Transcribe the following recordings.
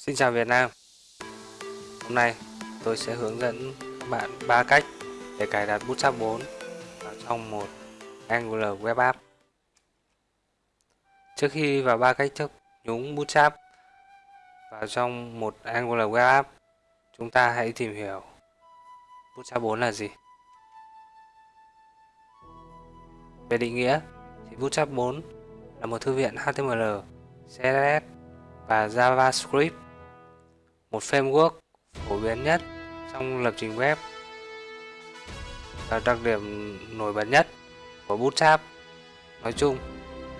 Xin chào Việt Nam. Hôm nay tôi sẽ hướng dẫn các bạn 3 cách để cài đặt Bootstrap 4 vào trong một Angular Web App. Trước khi vào ba cách thức nhúng Bootstrap vào trong một Angular Web App chúng ta hãy tìm hiểu Bootstrap 4 là gì. Về định nghĩa thì Bootstrap 4 là một thư viện HTML, CSS và JavaScript một framework phổ biến nhất trong lập trình web và đặc điểm nổi bật nhất của Bootstrap nói chung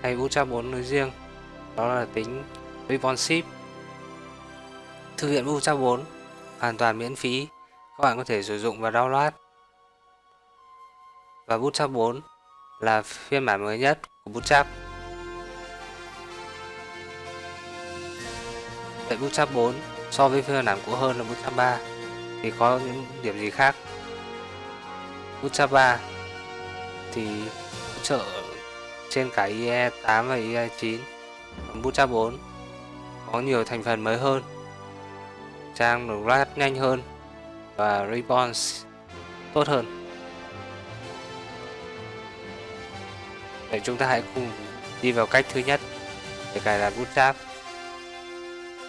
hay Bootstrap 4 nói riêng, đó là tính responsive. Thư viện Bootstrap 4 hoàn toàn miễn phí, các bạn có thể sử dụng và download. Và Bootstrap 4 là phiên bản mới nhất của Bootstrap. Vậy Bootstrap 4 so với phiên bản cũ hơn là Bootstrap 3 thì có những điểm gì khác? Bootstrap 3 thì hỗ trợ trên cả IE 8 và IE 9 còn Bootstrap 4 có nhiều thành phần mới hơn, trang được load nhanh hơn và response tốt hơn Vậy chúng ta hãy cùng đi vào cách thứ nhất để cài đặt Bootstrap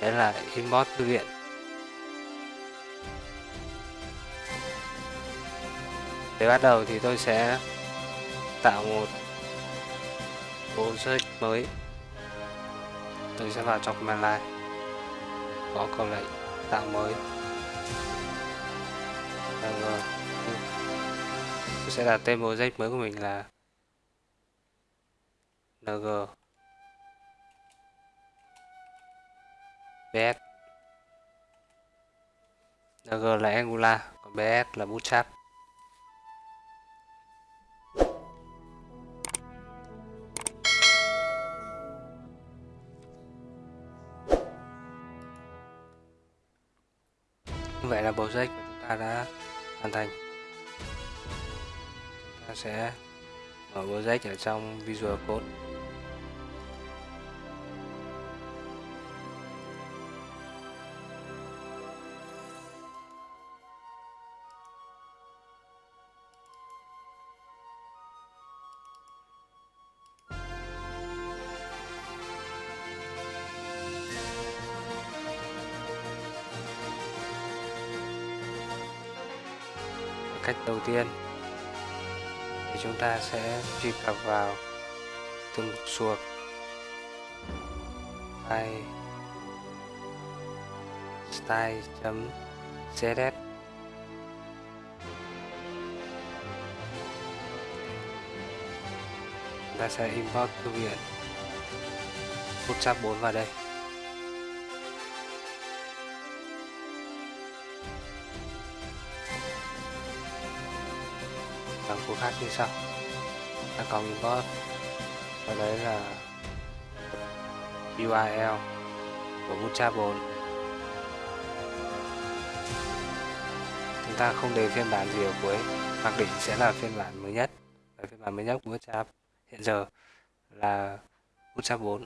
đấy là import thư viện. Để bắt đầu thì tôi sẽ tạo một project mới. Tôi sẽ vào trong command line có câu lệnh tạo mới. Rồi. Tôi sẽ đặt tên project mới của mình là ng BS NG là Angular, còn BS là Bootstrap vậy là project của chúng ta đã hoàn thành. Chúng ta sẽ mở project ở trong Visual Code. Cách đầu tiên. Thì chúng ta sẽ truy cập vào từng mục suộc file style.css ta sẽ import thư viện Bootstrap 4 vào đây. Bằng khác như sau. Ta còn import và đấy là URL của bootstrapable chúng ta không để phiên bản gì ở cuối, mặc định sẽ là phiên bản mới nhất. Và phiên bản mới nhất của Bootstrap hiện giờ là Bootstrap 4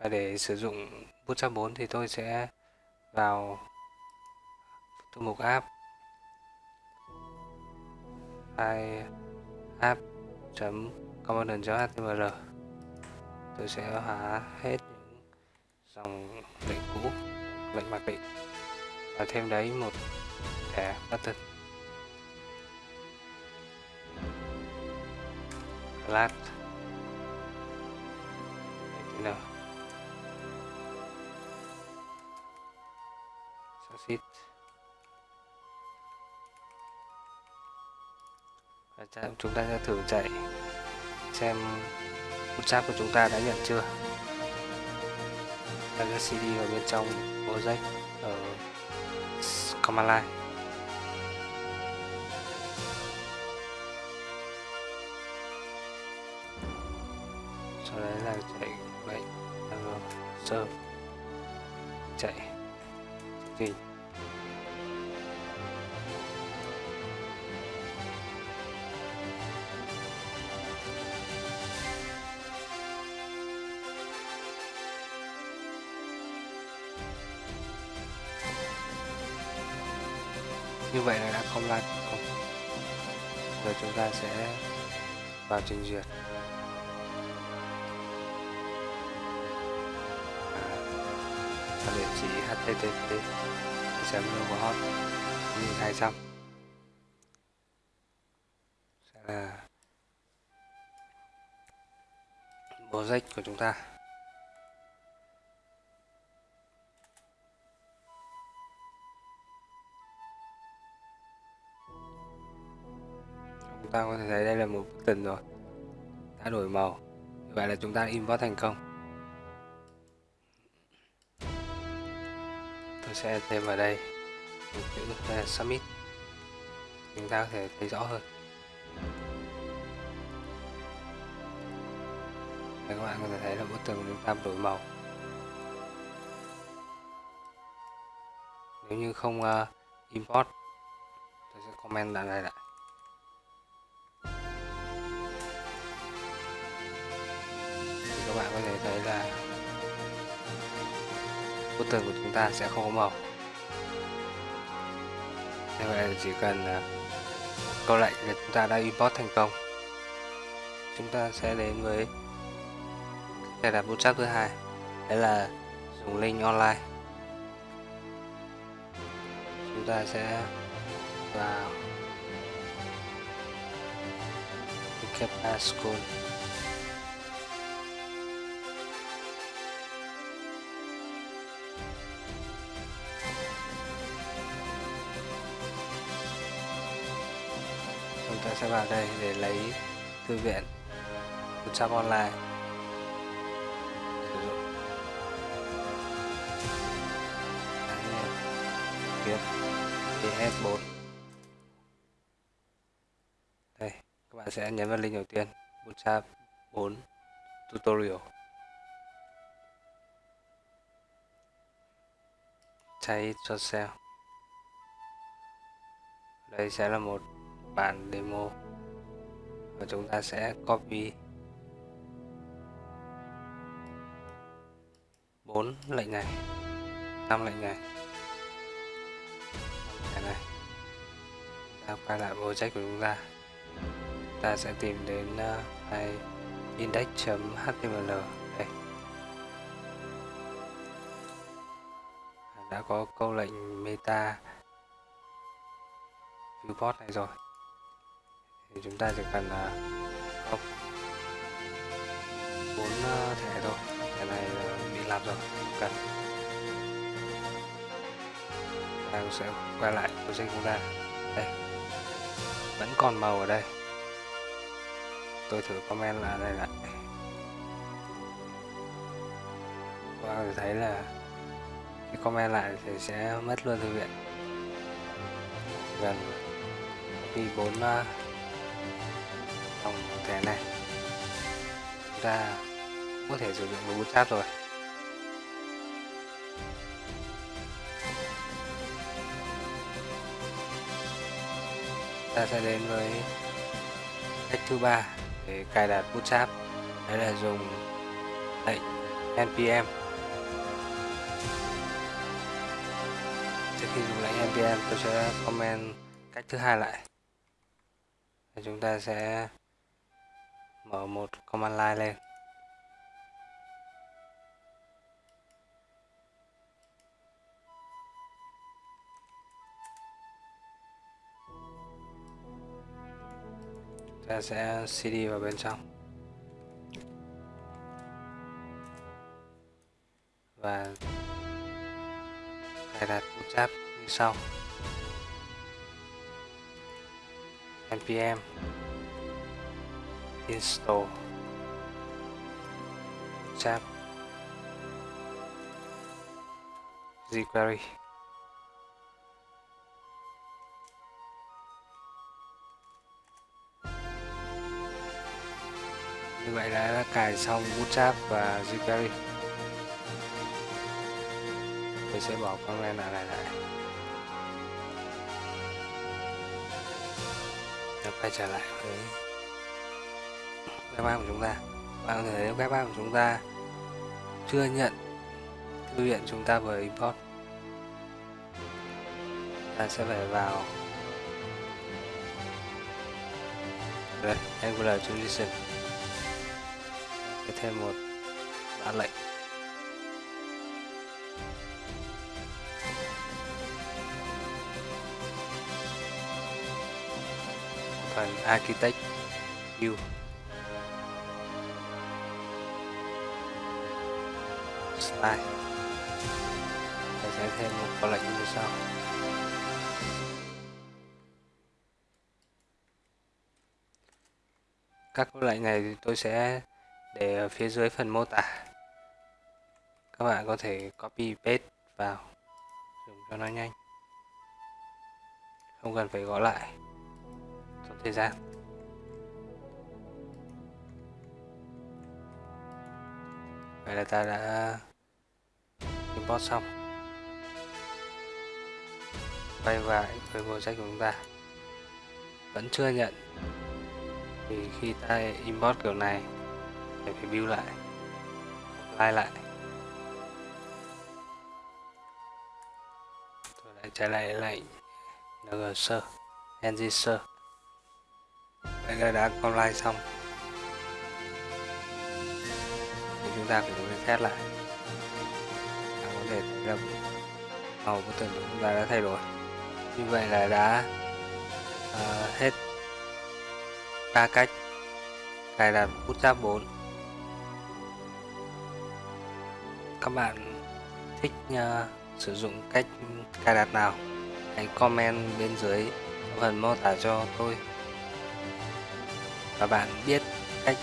và để sử dụng Bootstrap 4 thì tôi sẽ vào thư mục app file app component.html tôi sẽ hóa hết những dòng lệnh cũ, lệnh mặc định. Và thêm đấy một thẻ button class html chúng ta sẽ thử chạy, xem bootstrap của chúng ta đã nhận chưa? Đặt cái cd ở bên trong project ở command line sau đấy là chạy lệnh à, serve chạy. Chương trình như vậy là đã compile không. Rồi chúng ta sẽ vào trình duyệt. Và địa chỉ http chấm hot 200 sẽ là project của chúng ta. Chúng ta có thể thấy đây là một bức tình rồi. Đã đổi màu. Vậy là chúng ta import thành công tôi sẽ thêm vào đây một chữ là submit chúng ta có thể thấy rõ hơn. Đây các bạn có thể thấy là bức tường của chúng ta đổi màu. Nếu như không ờ, uh, import tôi sẽ comment đoạn này lại. Các bạn có thể thấy là bức tường của chúng ta sẽ không có màu. Như vậy là chỉ cần à, câu lệnh là chúng ta đã import thành công. Chúng ta sẽ đến với đây là bootstrap thứ hai. Đấy là dùng link online. Chúng ta sẽ vào. Kepa School ta sẽ vào đây để lấy thư viện một trăm Online sử dụng. Kiếm PS4 đây, các bạn sẽ nhấn vào link đầu tiên. Bootstrap 4 tutorial. Try it yourself đây sẽ là một bản demo. Và chúng ta sẽ copy. Bốn lệnh này năm lệnh này cái này. Ta quay lại project của chúng ta. Ta sẽ tìm đến uh, index.html đây. Đã có câu lệnh meta viewport này rồi thì chúng ta chỉ cần là không. Bốn à, thẻ thôi. Cái này à, bị làm rồi không cần. Ta sẽ quay lại project chúng ta đây. Vẫn còn màu ở đây. Tôi thử comment là đây lại và wow, thấy là khi comment lại thì sẽ mất luôn thư viện. Gần khi bốn à, uh, thẻ này. Chúng ta có thể sử dụng với sáp rồi. Ta sẽ đến với cách thứ ba để cài đặt bootstrap đấy là dùng lệnh npm trước khi dùng lệnh npm tôi sẽ comment cách thứ hai lại. Chúng ta sẽ mở một command line lên. Ta sẽ cd vào bên trong. Và cài đặt bootstrap như sau. Npm install bootstrap jQuery như vậy là đã cài xong bootstrap và jQuery tôi sẽ bỏ con này lại lại và quay trở lại với Java của chúng ta. Bạn có thể thấy web app của chúng ta, chưa nhận, thư viện chúng ta vừa import. Ta sẽ phải vào. Đây angular transition sẽ thêm một mã lệnh. Phần architect view. Style Tôi sẽ thêm một câu lệnh như sau. Các câu lệnh này thì tôi sẽ để ở phía dưới phần mô tả. Các bạn có thể copy, paste vào. Dùng cho nó nhanh. Không cần phải gõ lại. Trong thời gian. Vậy là ta đã import xong. Quay lại với project của chúng ta. Vẫn chưa nhận. Thì khi ta import kiểu này thì phải build lại, apply lại. Tôi lại trở lại lệnh ngser ngser vậy là đã online xong. Thì chúng ta cũng reset lại thể thấy là màu của tưởng chúng ta đã thay đổi. Như vậy là đã uh, hết ba cách. Cài đặt Bootstrap 4 các bạn thích uh, sử dụng cách cài đặt nào? Hãy comment bên dưới phần mô tả cho tôi. Và bạn biết cách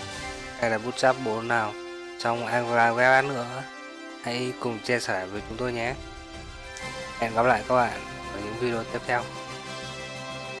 cài đặt Bootstrap 4 nào trong Angular Web nữa hãy cùng chia sẻ với chúng tôi nhé. Hẹn gặp lại các bạn ở những video tiếp theo.